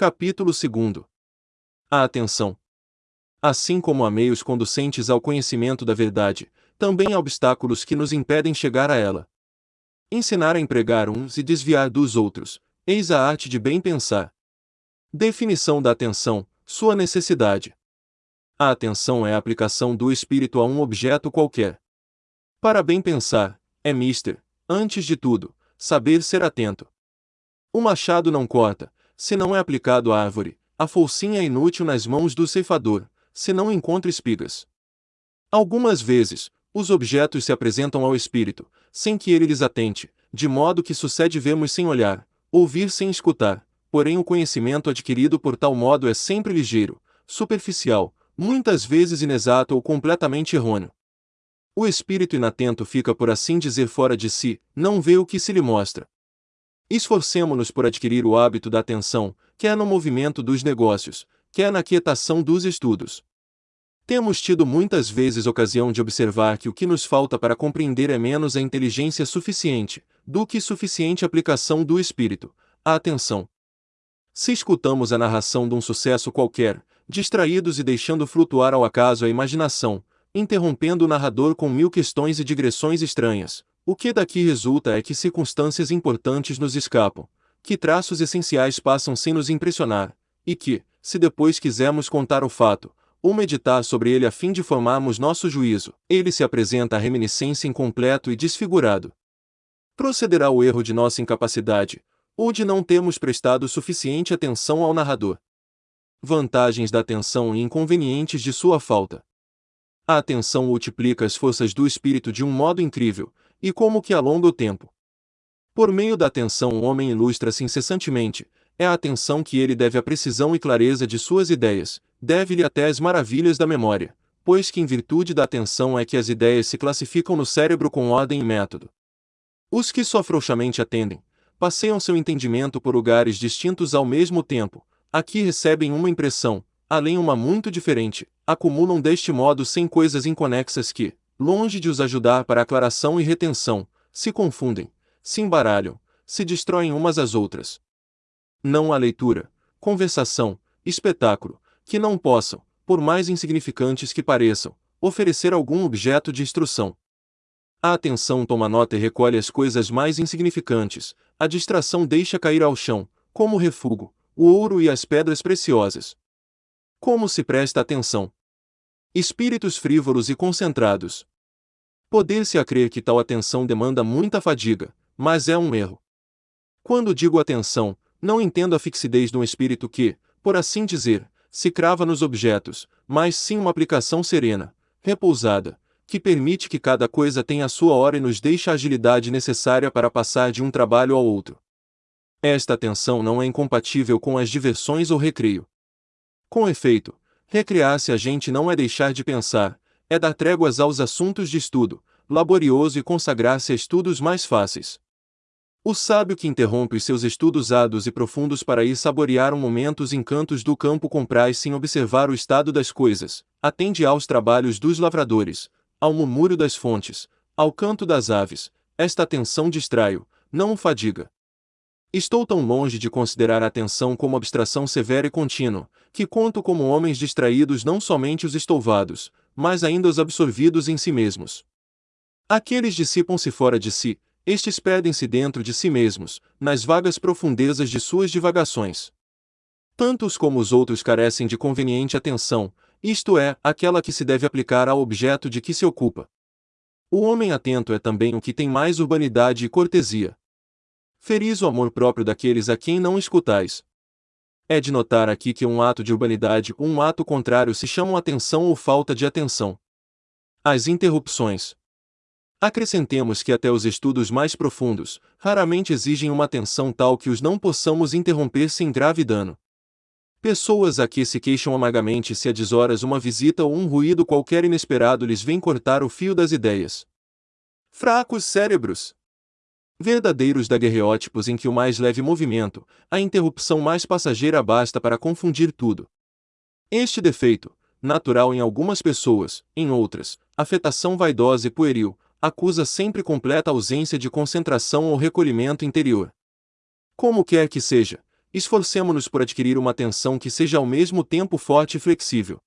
Capítulo 2 A atenção. Assim como há meios conducentes ao conhecimento da verdade, também há obstáculos que nos impedem chegar a ela. Ensinar a empregar uns e desviar dos outros, eis a arte de bem pensar. Definição da atenção, sua necessidade. A atenção é a aplicação do espírito a um objeto qualquer. Para bem pensar, é mister, antes de tudo, saber ser atento. O machado não corta, se não é aplicado à árvore, a folcinha é inútil nas mãos do ceifador, se não encontra espigas. Algumas vezes, os objetos se apresentam ao espírito, sem que ele lhes atente, de modo que sucede vermos sem olhar, ouvir sem escutar, porém o conhecimento adquirido por tal modo é sempre ligeiro, superficial, muitas vezes inexato ou completamente errôneo. O espírito inatento fica por assim dizer fora de si, não vê o que se lhe mostra. Esforcemo-nos por adquirir o hábito da atenção, quer no movimento dos negócios, quer na quietação dos estudos. Temos tido muitas vezes ocasião de observar que o que nos falta para compreender é menos a inteligência suficiente, do que suficiente aplicação do espírito, a atenção. Se escutamos a narração de um sucesso qualquer, distraídos e deixando flutuar ao acaso a imaginação, interrompendo o narrador com mil questões e digressões estranhas, o que daqui resulta é que circunstâncias importantes nos escapam, que traços essenciais passam sem nos impressionar, e que, se depois quisermos contar o fato, ou meditar sobre ele a fim de formarmos nosso juízo, ele se apresenta a reminiscência incompleto e desfigurado. Procederá o erro de nossa incapacidade, ou de não termos prestado suficiente atenção ao narrador. Vantagens da atenção e inconvenientes de sua falta. A atenção multiplica as forças do espírito de um modo incrível, e como que alonga o tempo. Por meio da atenção o homem ilustra-se incessantemente, é a atenção que ele deve à precisão e clareza de suas ideias, deve-lhe até as maravilhas da memória, pois que em virtude da atenção é que as ideias se classificam no cérebro com ordem e método. Os que só frouxamente atendem, passeiam seu entendimento por lugares distintos ao mesmo tempo, aqui recebem uma impressão, além uma muito diferente, acumulam deste modo sem coisas inconexas que, longe de os ajudar para aclaração e retenção, se confundem, se embaralham, se destroem umas às outras. Não há leitura, conversação, espetáculo, que não possam, por mais insignificantes que pareçam, oferecer algum objeto de instrução. A atenção toma nota e recolhe as coisas mais insignificantes, a distração deixa cair ao chão, como refúgio, o ouro e as pedras preciosas. Como se presta atenção? Espíritos frívolos e concentrados. Poder-se a crer que tal atenção demanda muita fadiga, mas é um erro. Quando digo atenção, não entendo a fixidez de um espírito que, por assim dizer, se crava nos objetos, mas sim uma aplicação serena, repousada, que permite que cada coisa tenha a sua hora e nos deixa a agilidade necessária para passar de um trabalho ao outro. Esta atenção não é incompatível com as diversões ou recreio. Com efeito, Recriar-se a gente não é deixar de pensar, é dar tréguas aos assuntos de estudo, laborioso e consagrar-se a estudos mais fáceis. O sábio que interrompe os seus estudos árduos e profundos para ir saborear um momento os encantos do campo compraz sem observar o estado das coisas, atende aos trabalhos dos lavradores, ao murmúrio das fontes, ao canto das aves, esta atenção distrai-o, não o fadiga. Estou tão longe de considerar a atenção como abstração severa e contínua, que conto como homens distraídos não somente os estouvados, mas ainda os absorvidos em si mesmos. Aqueles dissipam-se fora de si, estes perdem-se dentro de si mesmos, nas vagas profundezas de suas divagações. Tantos como os outros carecem de conveniente atenção, isto é, aquela que se deve aplicar ao objeto de que se ocupa. O homem atento é também o que tem mais urbanidade e cortesia. Feris o amor próprio daqueles a quem não escutais. É de notar aqui que um ato de urbanidade ou um ato contrário se chamam atenção ou falta de atenção. As interrupções. Acrescentemos que até os estudos mais profundos, raramente exigem uma atenção tal que os não possamos interromper sem grave dano. Pessoas a que se queixam amargamente se a deshoras uma visita ou um ruído qualquer inesperado lhes vem cortar o fio das ideias. Fracos cérebros verdadeiros daguerreótipos em que o mais leve movimento, a interrupção mais passageira basta para confundir tudo. Este defeito, natural em algumas pessoas, em outras, afetação vaidosa e pueril, acusa sempre completa ausência de concentração ou recolhimento interior. Como quer que seja, esforcemo-nos por adquirir uma atenção que seja ao mesmo tempo forte e flexível.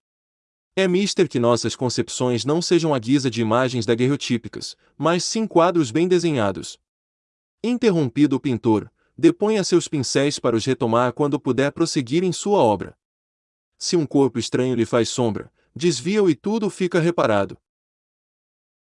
É mister que nossas concepções não sejam a guisa de imagens daguerreotípicas, mas sim quadros bem desenhados. Interrompido o pintor, deponha seus pincéis para os retomar quando puder prosseguir em sua obra. Se um corpo estranho lhe faz sombra, desvia-o e tudo fica reparado.